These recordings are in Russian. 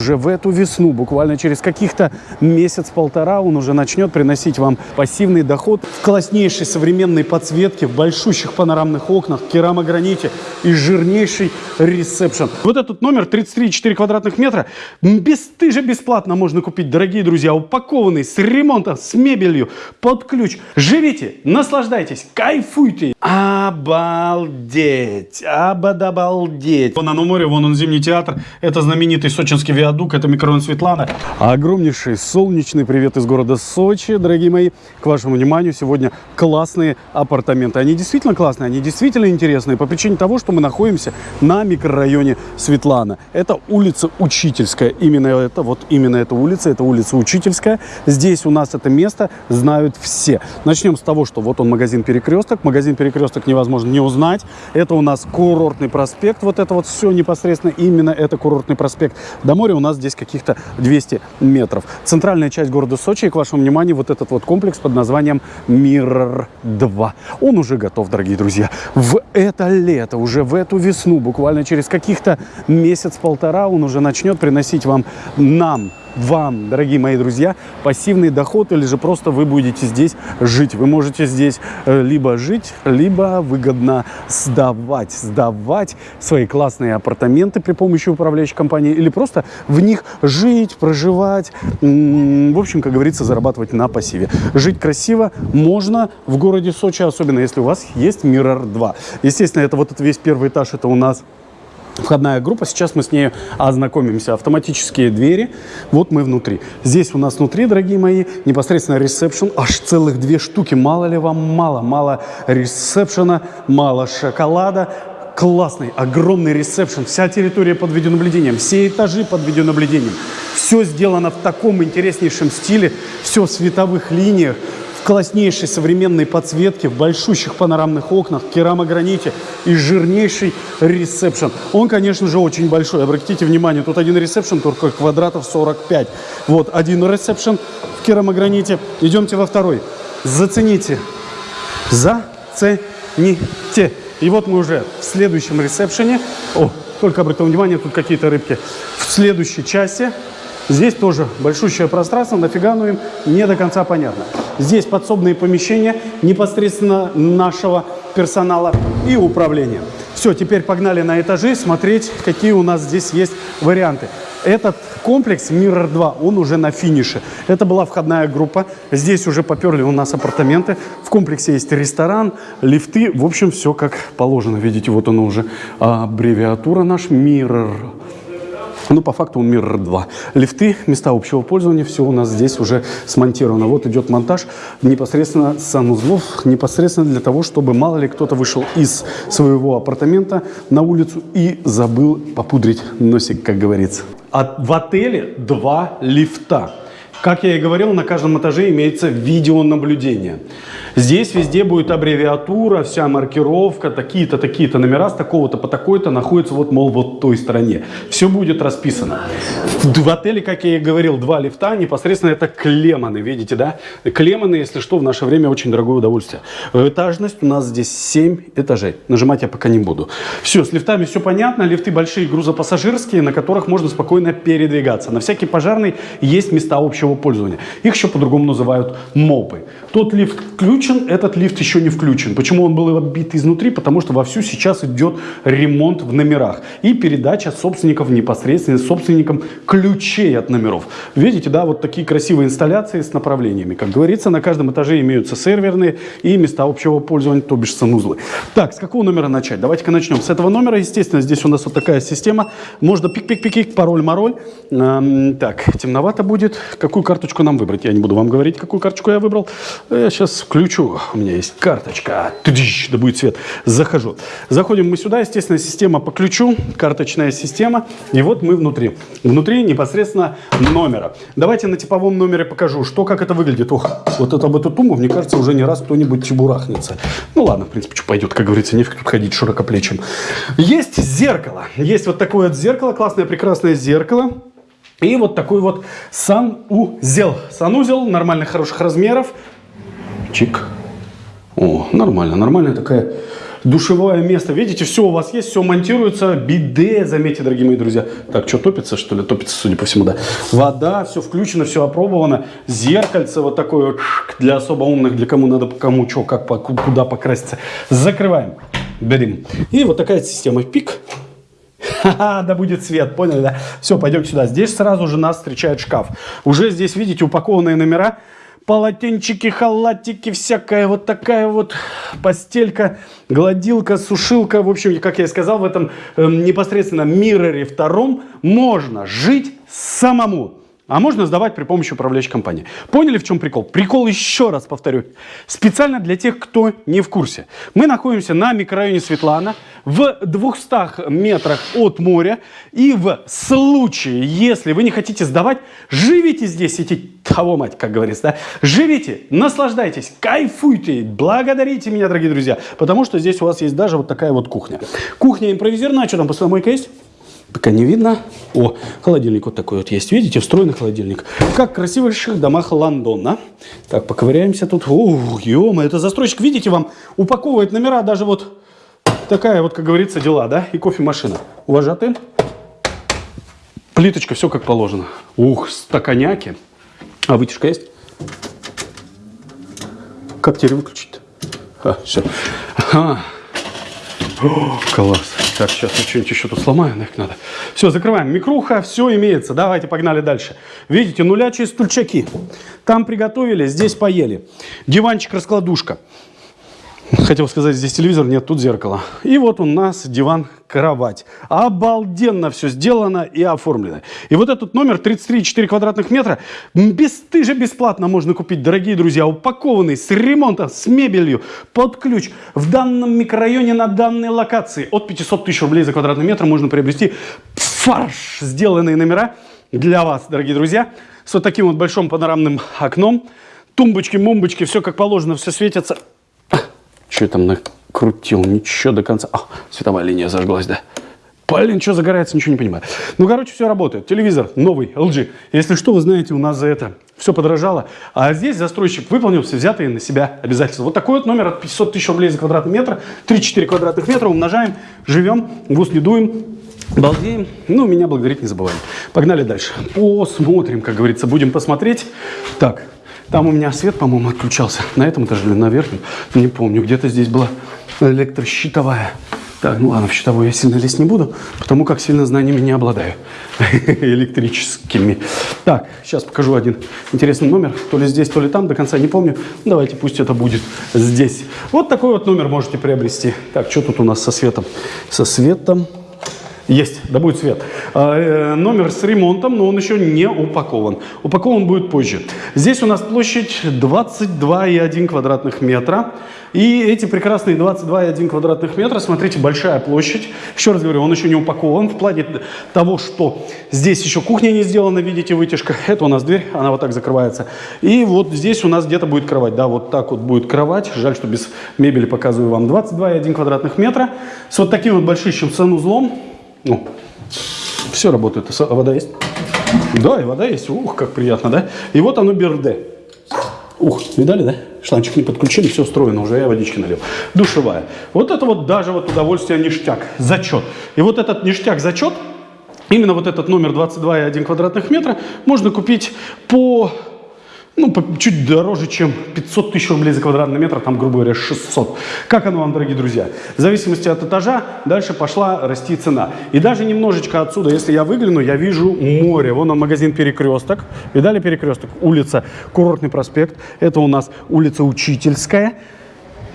Уже в эту весну, буквально через каких-то месяц-полтора, он уже начнет приносить вам пассивный доход в класснейшей современной подсветке, в большущих панорамных окнах, керамограните и жирнейший ресепшн. Вот этот номер 33,4 квадратных метра бесстыже бесплатно можно купить, дорогие друзья, упакованный с ремонтом, с мебелью, под ключ. Живите, наслаждайтесь, кайфуйте. Обалдеть, обалдеть. Вон оно море, вон он зимний театр, это знаменитый сочинский виадук, это микрорайон Светлана. Огромнейший солнечный привет из города Сочи, дорогие мои. К вашему вниманию сегодня классные апартаменты. Они действительно классные, они действительно интересные по причине того, что мы находимся на микрорайоне Светлана. Это улица Учительская. Именно это, вот именно эта улица, это улица Учительская. Здесь у нас это место знают все. Начнем с того, что вот он магазин Перекресток. Магазин Перекресток невозможно не узнать. Это у нас курортный проспект. Вот это вот все непосредственно именно это курортный проспект. До моря у нас здесь каких-то 200 метров. Центральная часть города Сочи. И к вашему вниманию вот этот вот комплекс под названием Миррор 2. Он уже готов, дорогие друзья. В это лето, уже в эту весну, буквально через каких-то месяц-полтора он уже начнет приносить вам, нам, вам, дорогие мои друзья, пассивный доход или же просто вы будете здесь жить. Вы можете здесь э, либо жить, либо выгодно сдавать. Сдавать свои классные апартаменты при помощи управляющей компании или просто в них жить, проживать. В общем, как говорится, зарабатывать на пассиве. Жить красиво можно в городе Сочи, особенно если у вас есть Mirror 2. Естественно, это вот этот весь первый этаж, это у нас входная группа. Сейчас мы с ней ознакомимся. Автоматические двери. Вот мы внутри. Здесь у нас внутри, дорогие мои, непосредственно ресепшн. Аж целых две штуки. Мало ли вам мало? Мало ресепшена, мало шоколада. Классный, огромный ресепшн. Вся территория под видеонаблюдением. Все этажи под видеонаблюдением. Все сделано в таком интереснейшем стиле. Все в световых линиях класснейшей современной подсветке, в большущих панорамных окнах, керамограните и жирнейший ресепшн. Он, конечно же, очень большой. Обратите внимание, тут один ресепшн, только квадратов 45. Вот один ресепшн в керамограните. Идемте во второй. Зацените. Зацените. И вот мы уже в следующем ресепшене. О, только обратите внимание, тут какие-то рыбки. В следующей части Здесь тоже большущее пространство, нафига оно им, не до конца понятно. Здесь подсобные помещения непосредственно нашего персонала и управления. Все, теперь погнали на этажи смотреть, какие у нас здесь есть варианты. Этот комплекс Mirror 2, он уже на финише. Это была входная группа. Здесь уже поперли у нас апартаменты. В комплексе есть ресторан, лифты. В общем, все как положено. Видите, вот оно уже аббревиатура наш Mirror ну, по факту он Mirror 2. Лифты, места общего пользования, все у нас здесь уже смонтировано. Вот идет монтаж непосредственно санузлов, непосредственно для того, чтобы мало ли кто-то вышел из своего апартамента на улицу и забыл попудрить носик, как говорится. А в отеле два лифта. Как я и говорил, на каждом этаже имеется видеонаблюдение. Здесь везде будет аббревиатура, вся маркировка, такие-то, такие-то номера с такого-то по такой-то находятся вот, мол, вот той стороне. Все будет расписано. В отеле, как я и говорил, два лифта, непосредственно это клеманы, видите, да? Клеманы, если что, в наше время очень дорогое удовольствие. Этажность у нас здесь 7 этажей. Нажимать я пока не буду. Все, с лифтами все понятно. Лифты большие, грузопассажирские, на которых можно спокойно передвигаться. На всякий пожарный есть места общего пользования. Их еще по-другому называют мопы. Тот лифт ключ включен, этот лифт еще не включен. Почему он был оббит изнутри? Потому что вовсю сейчас идет ремонт в номерах и передача собственников непосредственно собственникам ключей от номеров. Видите, да, вот такие красивые инсталляции с направлениями. Как говорится, на каждом этаже имеются серверные и места общего пользования, то бишь санузлы. Так, с какого номера начать? Давайте-ка начнем. С этого номера, естественно, здесь у нас вот такая система. Можно пик-пик-пик-пик, пароль-мароль. Эм, так, темновато будет. Какую карточку нам выбрать? Я не буду вам говорить, какую карточку я выбрал. Я сейчас включу хочу, у меня есть карточка, да будет свет, захожу. Заходим мы сюда, естественно, система по ключу, карточная система, и вот мы внутри. Внутри непосредственно номера. Давайте на типовом номере покажу, что, как это выглядит. Ох, вот это об эту тумбу, мне кажется, уже не раз кто-нибудь чебурахнется. Ну ладно, в принципе, что пойдет, как говорится, не тут ходить широкоплечим. Есть зеркало, есть вот такое вот зеркало, классное, прекрасное зеркало. И вот такой вот санузел. Санузел нормальных, хороших размеров. Чик. О, нормально, нормальная такая душевое место. Видите, все у вас есть, все монтируется. Биде, заметьте, дорогие мои друзья. Так, что топится, что ли? Топится, судя по всему, да. Вода, все включено, все опробовано. Зеркальце вот такое вот для особо умных, для кому надо, кому что, как, куда покраситься. Закрываем. Берем. И вот такая система. Пик. Ха-ха, да будет свет, поняли, да? Все, пойдем сюда. Здесь сразу же нас встречает шкаф. Уже здесь, видите, упакованные номера полотенчики, халатики, всякая вот такая вот постелька, гладилка, сушилка. В общем, как я и сказал, в этом э, непосредственно мироре втором можно жить самому. А можно сдавать при помощи управляющей компании. Поняли, в чем прикол? Прикол, еще раз повторю, специально для тех, кто не в курсе. Мы находимся на микрорайоне Светлана, в 200 метрах от моря. И в случае, если вы не хотите сдавать, живите здесь, эти того мать, как говорится, да? Живите, наслаждайтесь, кайфуйте, благодарите меня, дорогие друзья, потому что здесь у вас есть даже вот такая вот кухня. Кухня импровизированная, что там, посудомойка есть? Пока не видно. О, холодильник вот такой вот есть. Видите, встроенный холодильник. Как в красивейших домах Лондона. Так, поковыряемся тут. О, ё это застройщик. Видите, вам упаковывает номера даже вот такая вот, как говорится, дела, да? И кофемашина. Уважатый. Плиточка, все как положено. Ух, стаканяки. А вытяжка есть? Как теперь выключить-то? А, все. А. О, класс. Так, сейчас я что-нибудь еще тут сломаю, нафиг надо. Все, закрываем. Микруха, все имеется. Давайте, погнали дальше. Видите, нулячие стульчаки. Там приготовили, здесь поели. Диванчик-раскладушка. Хотел сказать, здесь телевизор, нет, тут зеркало. И вот у нас диван-кровать. Обалденно все сделано и оформлено. И вот этот номер 33,4 квадратных метра бесстыже бесплатно можно купить, дорогие друзья, упакованный с ремонтом, с мебелью, под ключ. В данном микрорайоне на данной локации от 500 тысяч рублей за квадратный метр можно приобрести фарш, сделанные номера для вас, дорогие друзья, с вот таким вот большим панорамным окном. Тумбочки, мумбочки, все как положено, все светится. Что я там накрутил? Ничего до конца. А, световая линия зажглась, да. Блин, что загорается, ничего не понимаю. Ну, короче, все работает. Телевизор новый, LG. Если что, вы знаете, у нас за это все подорожало. А здесь застройщик выполнил все взятые на себя обязательства. Вот такой вот номер от 500 тысяч рублей за квадратный метр. 3-4 квадратных метра умножаем, живем, в ус не дуем. Балдеем. Ну, меня благодарить не забываем. Погнали дальше. Посмотрим, как говорится. Будем посмотреть. Так, там у меня свет, по-моему, отключался. На этом этаже или на верхнем. Не помню. Где-то здесь была электрощитовая. Так, ну ладно, в щитовую я сильно лезть не буду, потому как сильно знаниями не обладаю электрическими. Так, сейчас покажу один интересный номер. То ли здесь, то ли там, до конца не помню. Давайте, пусть это будет здесь. Вот такой вот номер можете приобрести. Так, что тут у нас со светом? Со светом есть, да будет свет. А, э, номер с ремонтом, но он еще не упакован. Упакован будет позже. Здесь у нас площадь 22,1 квадратных метра. И эти прекрасные 22,1 квадратных метра, смотрите, большая площадь. Еще раз говорю, он еще не упакован в плане того, что здесь еще кухня не сделана, видите, вытяжка. Это у нас дверь, она вот так закрывается. И вот здесь у нас где-то будет кровать, да, вот так вот будет кровать. Жаль, что без мебели показываю вам 22,1 квадратных метра. С вот таким вот большущим санузлом. Ну, все работает. Вода есть? Да, и вода есть. Ух, как приятно, да? И вот оно берде. Ух, видали, да? Шланчик не подключили, все устроено, уже я водички налил. Душевая. Вот это вот даже вот удовольствие ништяк, зачет. И вот этот ништяк зачет, именно вот этот номер 22,1 квадратных метра можно купить по ну, чуть дороже, чем 500 тысяч рублей за квадратный метр, там, грубо говоря, 600. Как оно вам, дорогие друзья? В зависимости от этажа дальше пошла расти цена. И даже немножечко отсюда, если я выгляну, я вижу море. Вон он, магазин «Перекресток». Видали «Перекресток»? Улица Курортный проспект. Это у нас улица Учительская.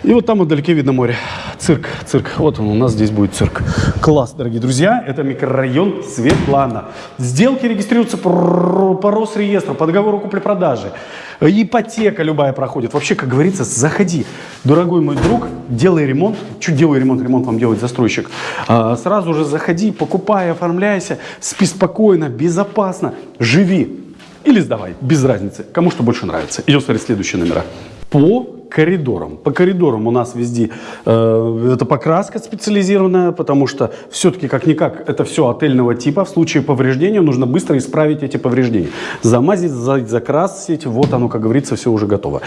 И вот там вдалеке видно море. Цирк, цирк. Вот он, у нас здесь будет цирк. Класс, дорогие друзья. Это микрорайон Светлана. Сделки регистрируются по Росреестру, по договору купли-продажи. Ипотека любая проходит. Вообще, как говорится, заходи. Дорогой мой друг, делай ремонт. Чуть делай ремонт, ремонт вам делает застройщик. А, сразу же заходи, покупай, оформляйся. Спи спокойно, безопасно. Живи. Или сдавай, без разницы. Кому что больше нравится. Идем смотреть следующие номера. По коридорам. По коридорам у нас везде э, это покраска специализированная, потому что все-таки как-никак это все отельного типа. В случае повреждения нужно быстро исправить эти повреждения. Замазить, закрасить, вот оно, как говорится, все уже готово.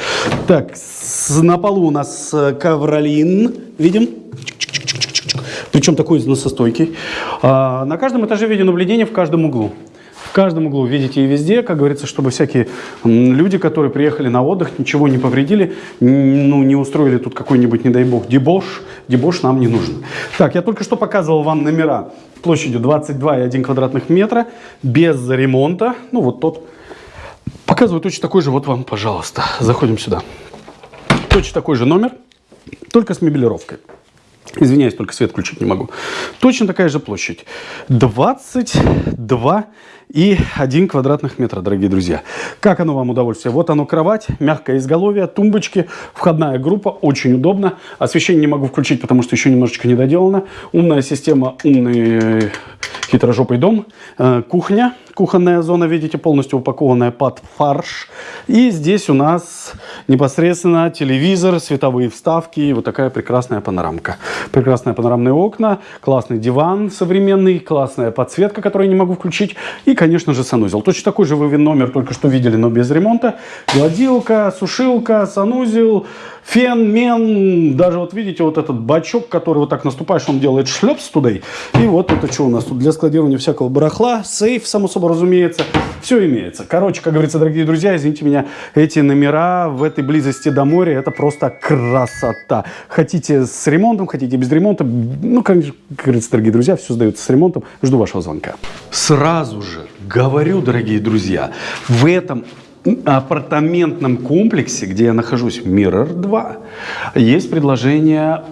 Так, на полу у нас э, ковролин, видим? Причем такой носостойкий. А, на каждом этаже видео наблюдение в каждом углу каждом углу, видите, и везде, как говорится, чтобы всякие люди, которые приехали на отдых, ничего не повредили, ну, не устроили тут какой-нибудь, не дай бог, дебош, дебош нам не нужен. Так, я только что показывал вам номера площадью 22,1 квадратных метра, без ремонта, ну, вот тот. Показываю точно такой же, вот вам, пожалуйста, заходим сюда. Точно такой же номер, только с мебелировкой. Извиняюсь, только свет включить не могу. Точно такая же площадь. 22 и 1 квадратных метра, дорогие друзья. Как оно вам удовольствие? Вот оно кровать, мягкое изголовье, тумбочки, входная группа, очень удобно. Освещение не могу включить, потому что еще немножечко не доделано. Умная система, умный хитрожопый дом. Э, кухня, кухонная зона, видите, полностью упакованная под фарш. И здесь у нас непосредственно телевизор, световые вставки и вот такая прекрасная панорамка. Прекрасные панорамные окна, классный диван современный, классная подсветка, которую я не могу включить. И, конечно же, санузел. Точно такой же вы номер только что видели, но без ремонта. Гладилка, сушилка, санузел, фен, мен. Даже вот видите, вот этот бачок, который вот так наступаешь, он делает шлепс туда. И вот это что у нас тут для складирования всякого барахла. Сейф, само собой разумеется. Все имеется. Короче, как говорится, дорогие друзья, извините меня, эти номера в этой близости до моря, это просто красота. Хотите с ремонтом, хотите без ремонта. Ну, как говорится, дорогие друзья, все сдается с ремонтом. Жду вашего звонка. Сразу же говорю, дорогие друзья, в этом апартаментном комплексе, где я нахожусь, Mirror 2, есть предложение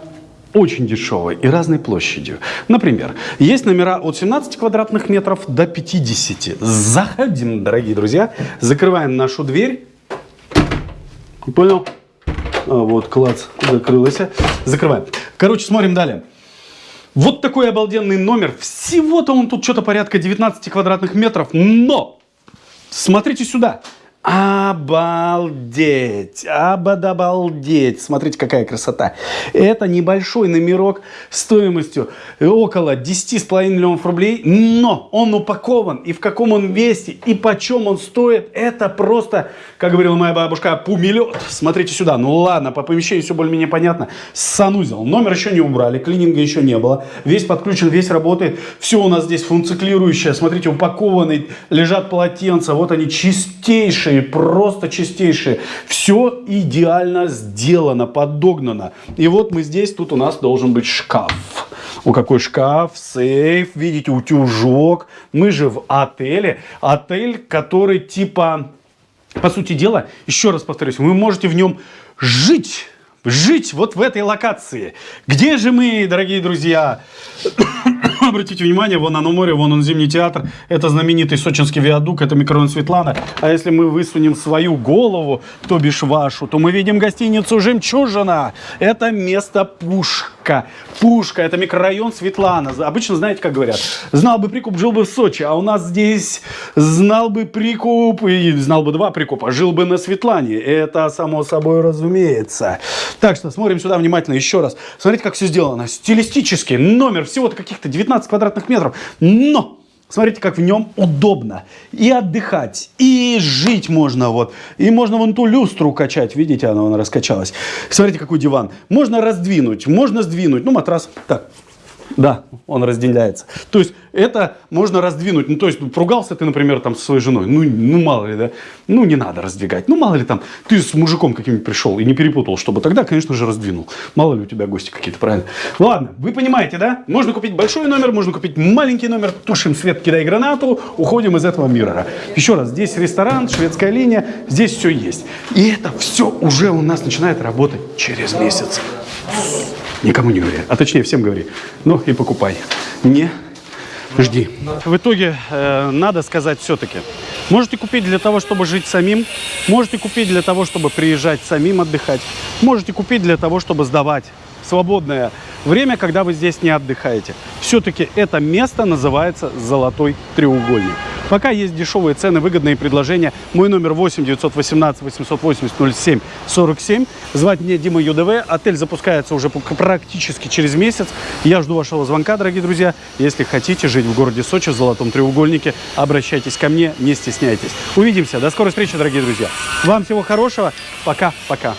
очень дешевой и разной площадью. Например, есть номера от 17 квадратных метров до 50. Заходим, дорогие друзья, закрываем нашу дверь. Понял? А, вот, класс, закрылась. Закрываем. Короче, смотрим далее. Вот такой обалденный номер. Всего-то он тут что-то порядка 19 квадратных метров. Но! Смотрите сюда. Обалдеть! Обалдеть! Смотрите, какая красота. Это небольшой номерок стоимостью около 10,5 миллионов рублей, но он упакован. И в каком он весе, и почем он стоит, это просто, как говорила моя бабушка, пумелет. Смотрите сюда. Ну ладно, по помещению все более-менее понятно. Санузел. Номер еще не убрали, клининга еще не было. Весь подключен, весь работает. Все у нас здесь функциклирующее. Смотрите, упакованный, лежат полотенца. Вот они чистейшие чистейшие, просто чистейшие. Все идеально сделано, подогнано. И вот мы здесь, тут у нас должен быть шкаф. У какой шкаф, сейф, видите, утюжок. Мы же в отеле. Отель, который типа, по сути дела, еще раз повторюсь, вы можете в нем жить жить вот в этой локации. Где же мы, дорогие друзья? Обратите внимание, вон оно море, вон он Зимний театр. Это знаменитый сочинский виадук, это микрорайон Светлана. А если мы высунем свою голову, то бишь вашу, то мы видим гостиницу «Жемчужина». Это место пушка. Пушка, это микрорайон Светлана. Обычно знаете, как говорят? Знал бы прикуп, жил бы в Сочи. А у нас здесь знал бы прикуп и знал бы два прикупа, жил бы на Светлане. Это само собой разумеется. Так что смотрим сюда внимательно еще раз. Смотрите, как все сделано. Стилистически. Номер всего-то каких-то 19 квадратных метров. Но... Смотрите, как в нем удобно. И отдыхать, и жить можно вот. И можно вон ту люстру качать. Видите, она, она раскачалась. Смотрите, какой диван. Можно раздвинуть, можно сдвинуть. Ну, матрас так да, он разделяется. То есть это можно раздвинуть. Ну, то есть поругался ты, например, там со своей женой. Ну, ну, мало ли, да. Ну, не надо раздвигать. Ну, мало ли там, ты с мужиком каким-нибудь пришел и не перепутал, чтобы тогда, конечно же, раздвинул. Мало ли у тебя гости какие-то, правильно? Ладно, вы понимаете, да? Можно купить большой номер, можно купить маленький номер. Тушим свет, кидай гранату, уходим из этого мира. Еще раз, здесь ресторан, шведская линия, здесь все есть. И это все уже у нас начинает работать через месяц. Никому не говори, а точнее всем говори. Ну и покупай. Не жди. В итоге э, надо сказать все-таки. Можете купить для того, чтобы жить самим. Можете купить для того, чтобы приезжать самим отдыхать. Можете купить для того, чтобы сдавать свободное время, когда вы здесь не отдыхаете. Все-таки это место называется «Золотой треугольник». Пока есть дешевые цены, выгодные предложения. Мой номер 8 918 880 07 47. Звать мне Дима ЮДВ. Отель запускается уже практически через месяц. Я жду вашего звонка, дорогие друзья. Если хотите жить в городе Сочи, в Золотом треугольнике, обращайтесь ко мне, не стесняйтесь. Увидимся. До скорой встречи, дорогие друзья. Вам всего хорошего. Пока-пока.